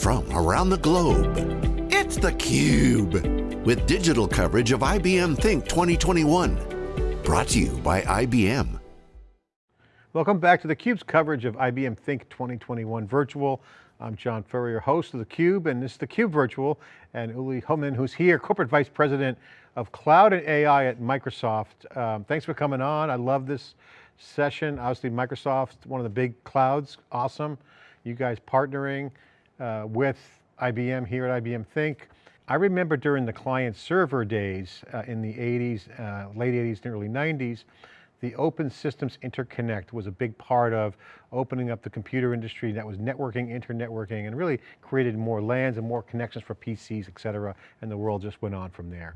from around the globe. It's theCUBE, with digital coverage of IBM Think 2021. Brought to you by IBM. Welcome back to theCUBE's coverage of IBM Think 2021 Virtual. I'm John Furrier, host of theCUBE, and this is theCUBE Virtual, and Uli Homann, who's here, Corporate Vice President of Cloud and AI at Microsoft. Um, thanks for coming on, I love this session. Obviously Microsoft, one of the big clouds, awesome. You guys partnering uh, with IBM here at IBM Think. I remember during the client server days uh, in the 80s, uh, late 80s and early 90s, the open systems interconnect was a big part of opening up the computer industry that was networking, internetworking, and really created more LANs and more connections for PCs, et cetera, and the world just went on from there.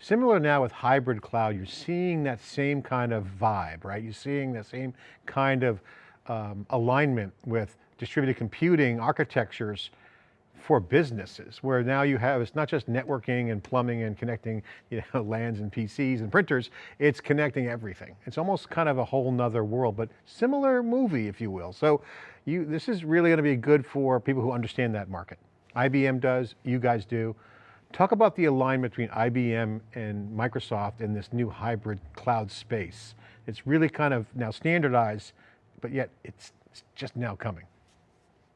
Similar now with hybrid cloud, you're seeing that same kind of vibe, right? You're seeing that same kind of um, alignment with distributed computing architectures for businesses, where now you have, it's not just networking and plumbing and connecting you know, LANs and PCs and printers, it's connecting everything. It's almost kind of a whole nother world, but similar movie, if you will. So you, this is really going to be good for people who understand that market. IBM does, you guys do. Talk about the alignment between IBM and Microsoft in this new hybrid cloud space. It's really kind of now standardized, but yet it's just now coming.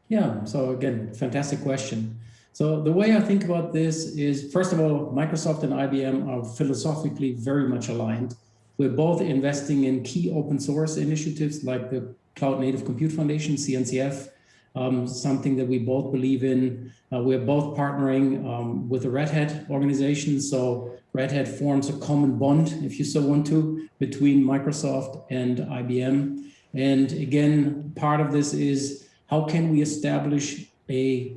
Yeah, so again, fantastic question. So the way I think about this is, first of all, Microsoft and IBM are philosophically very much aligned. We're both investing in key open source initiatives like the Cloud Native Compute Foundation, CNCF, um, something that we both believe in. Uh, we're both partnering um, with the Red Hat organization. So Red Hat forms a common bond, if you so want to, between Microsoft and IBM. And again, part of this is how can we establish a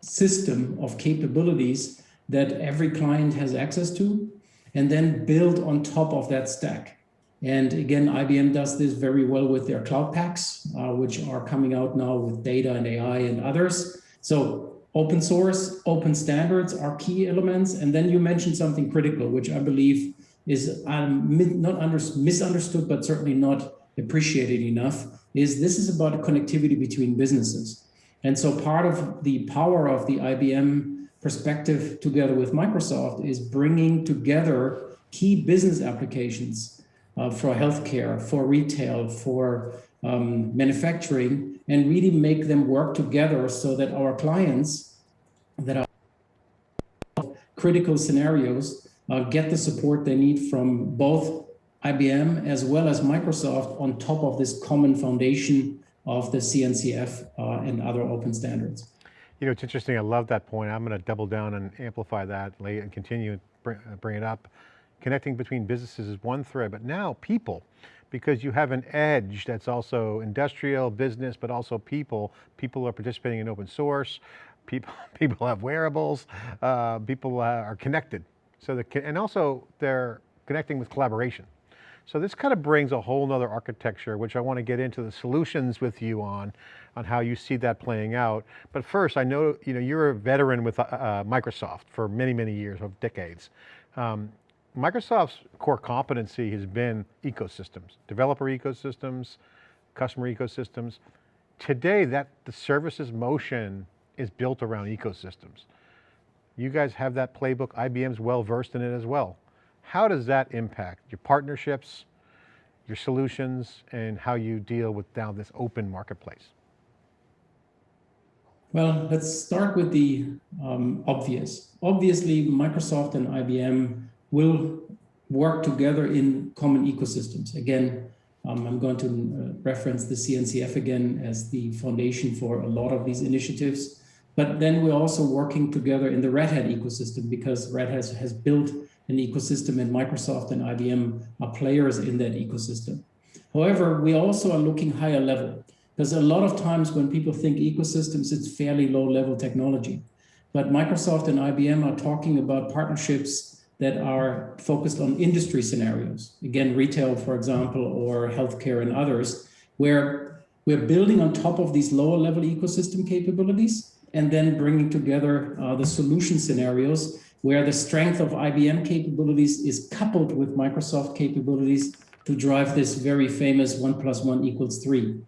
system of capabilities that every client has access to and then build on top of that stack. And again, IBM does this very well with their Cloud Paks, uh, which are coming out now with data and AI and others. So open source, open standards are key elements. And then you mentioned something critical, which I believe is um, not under, misunderstood, but certainly not appreciated enough, is this is about connectivity between businesses. And so part of the power of the IBM perspective together with Microsoft is bringing together key business applications uh, for healthcare, for retail, for um, manufacturing, and really make them work together so that our clients that are critical scenarios uh, get the support they need from both IBM as well as Microsoft on top of this common foundation of the CNCF uh, and other open standards. You know, it's interesting, I love that point. I'm going to double down and amplify that and continue bring, bring it up connecting between businesses is one thread, but now people, because you have an edge that's also industrial, business, but also people. People are participating in open source. People, people have wearables. Uh, people are connected. So the, and also they're connecting with collaboration. So this kind of brings a whole nother architecture, which I want to get into the solutions with you on, on how you see that playing out. But first, I know, you know you're a veteran with uh, uh Microsoft for many, many years, of decades. Um, Microsoft's core competency has been ecosystems, developer ecosystems, customer ecosystems. Today, that the services motion is built around ecosystems. You guys have that playbook, IBM's well versed in it as well. How does that impact your partnerships, your solutions, and how you deal with now this open marketplace? Well, let's start with the um, obvious. Obviously, Microsoft and IBM will work together in common ecosystems. Again, um, I'm going to uh, reference the CNCF again as the foundation for a lot of these initiatives. But then we're also working together in the Red Hat ecosystem because Red Hat has, has built an ecosystem and Microsoft and IBM are players in that ecosystem. However, we also are looking higher level because a lot of times when people think ecosystems, it's fairly low level technology. But Microsoft and IBM are talking about partnerships that are focused on industry scenarios. Again, retail, for example, or healthcare and others, where we're building on top of these lower level ecosystem capabilities and then bringing together uh, the solution scenarios where the strength of IBM capabilities is coupled with Microsoft capabilities to drive this very famous one plus one equals three.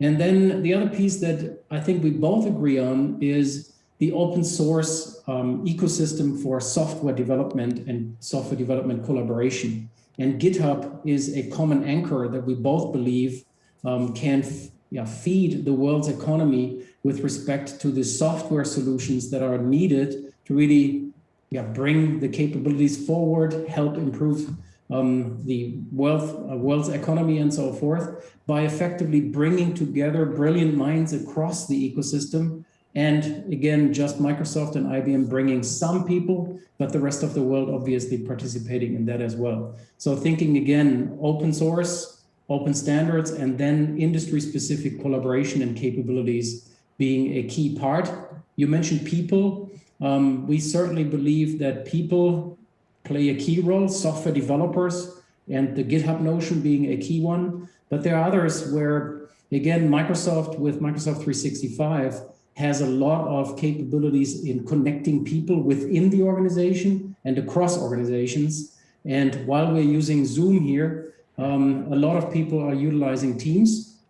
And then the other piece that I think we both agree on is the open source um, ecosystem for software development and software development collaboration. And GitHub is a common anchor that we both believe um, can yeah, feed the world's economy with respect to the software solutions that are needed to really yeah, bring the capabilities forward, help improve um, the wealth, uh, world's economy and so forth by effectively bringing together brilliant minds across the ecosystem. And again, just Microsoft and IBM bringing some people, but the rest of the world obviously participating in that as well. So thinking again, open source, open standards, and then industry specific collaboration and capabilities being a key part. You mentioned people. Um, we certainly believe that people play a key role, software developers and the GitHub Notion being a key one. But there are others where, again, Microsoft with Microsoft 365 has a lot of capabilities in connecting people within the organization and across organizations. And while we're using Zoom here, um, a lot of people are utilizing Teams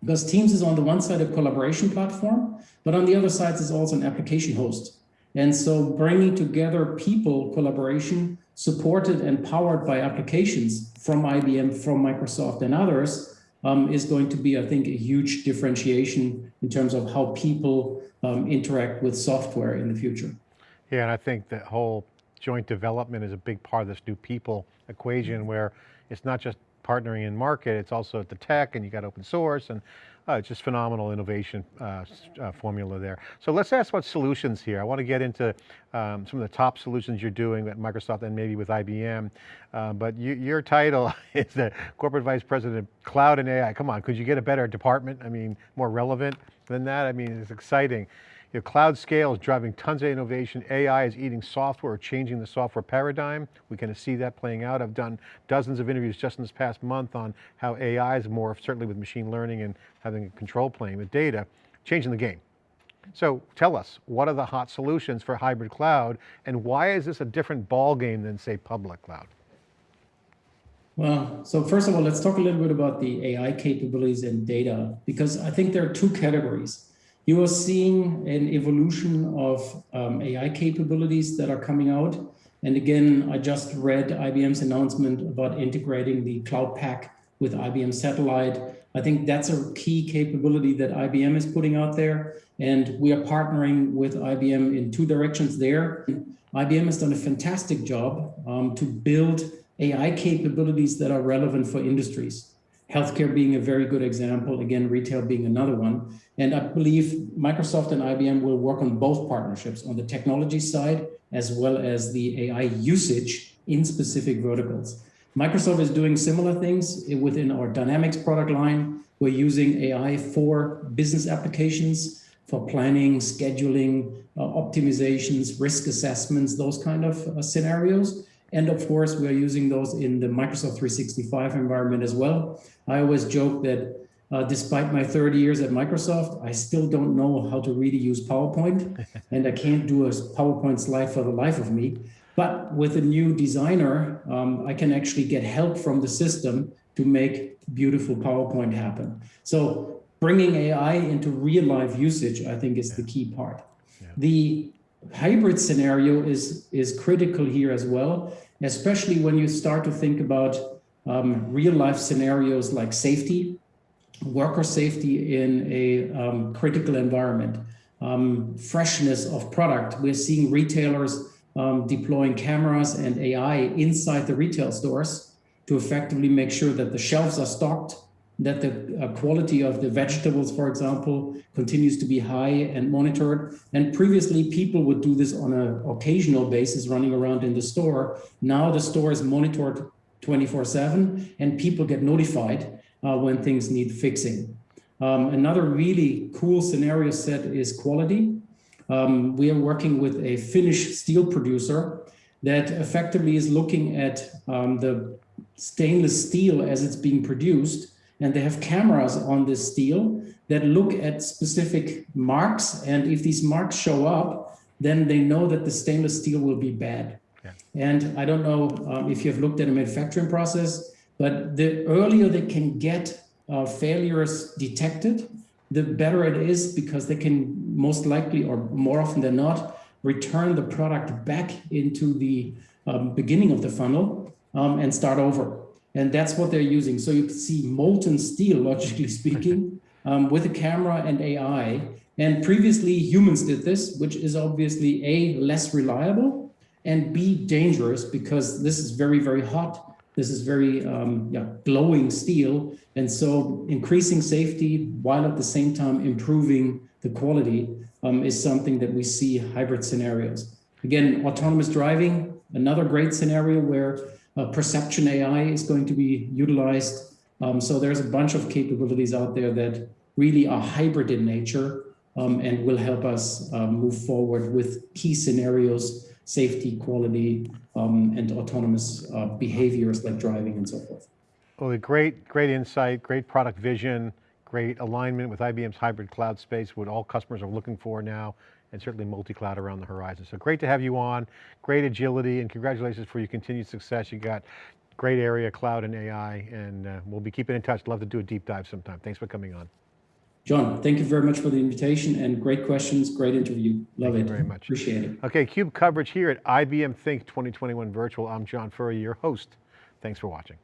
because Teams is on the one side a collaboration platform, but on the other side is also an application host. And so bringing together people collaboration supported and powered by applications from IBM, from Microsoft and others um, is going to be, I think, a huge differentiation in terms of how people um, interact with software in the future. Yeah, and I think that whole joint development is a big part of this new people equation where it's not just partnering in market, it's also at the tech and you got open source and it's just phenomenal innovation uh, uh, formula there. So let's ask about solutions here. I want to get into um, some of the top solutions you're doing at Microsoft and maybe with IBM. Uh, but you, your title is the Corporate Vice President of Cloud and AI. Come on, could you get a better department? I mean, more relevant than that? I mean, it's exciting. Your cloud scale is driving tons of innovation. AI is eating software, changing the software paradigm. We can see that playing out. I've done dozens of interviews just in this past month on how AI is more, certainly with machine learning and having a control plane with data, changing the game. So tell us, what are the hot solutions for hybrid cloud and why is this a different ball game than say public cloud? Well, so first of all, let's talk a little bit about the AI capabilities and data, because I think there are two categories you are seeing an evolution of um, AI capabilities that are coming out. And again, I just read IBM's announcement about integrating the Cloud Pak with IBM Satellite. I think that's a key capability that IBM is putting out there. And we are partnering with IBM in two directions there. IBM has done a fantastic job um, to build AI capabilities that are relevant for industries healthcare being a very good example, again, retail being another one. And I believe Microsoft and IBM will work on both partnerships on the technology side, as well as the AI usage in specific verticals. Microsoft is doing similar things within our Dynamics product line. We're using AI for business applications, for planning, scheduling, uh, optimizations, risk assessments, those kind of uh, scenarios. And of course, we are using those in the Microsoft 365 environment as well. I always joke that uh, despite my 30 years at Microsoft, I still don't know how to really use PowerPoint and I can't do a PowerPoint slide for the life of me. But with a new designer, um, I can actually get help from the system to make beautiful PowerPoint happen. So bringing AI into real life usage, I think is the key part. Yeah. The hybrid scenario is, is critical here as well, especially when you start to think about um, real life scenarios like safety, worker safety in a um, critical environment, um, freshness of product. We're seeing retailers um, deploying cameras and AI inside the retail stores to effectively make sure that the shelves are stocked that the uh, quality of the vegetables, for example, continues to be high and monitored. And previously people would do this on an occasional basis running around in the store. Now the store is monitored 24 seven and people get notified uh, when things need fixing. Um, another really cool scenario set is quality. Um, we are working with a Finnish steel producer that effectively is looking at um, the stainless steel as it's being produced and they have cameras on this steel that look at specific marks. And if these marks show up, then they know that the stainless steel will be bad. Yeah. And I don't know um, if you've looked at a manufacturing process, but the earlier they can get uh, failures detected, the better it is because they can most likely or more often than not return the product back into the um, beginning of the funnel um, and start over. And that's what they're using. So you see molten steel, logically speaking, um, with a camera and AI. And previously humans did this, which is obviously A, less reliable, and B, dangerous because this is very, very hot. This is very um, yeah, glowing steel. And so increasing safety while at the same time improving the quality um, is something that we see hybrid scenarios. Again, autonomous driving, another great scenario where perception AI is going to be utilized. Um, so there's a bunch of capabilities out there that really are hybrid in nature um, and will help us um, move forward with key scenarios, safety, quality, um, and autonomous uh, behaviors like driving and so forth. Well, great, great insight, great product vision, great alignment with IBM's hybrid cloud space, what all customers are looking for now, and certainly multi-cloud around the horizon. So great to have you on, great agility, and congratulations for your continued success. You got great area, cloud and AI, and uh, we'll be keeping in touch. Love to do a deep dive sometime. Thanks for coming on. John, thank you very much for the invitation and great questions, great interview. Love thank it. very much. Appreciate it. Okay, CUBE coverage here at IBM Think 2021 Virtual. I'm John Furrier, your host. Thanks for watching.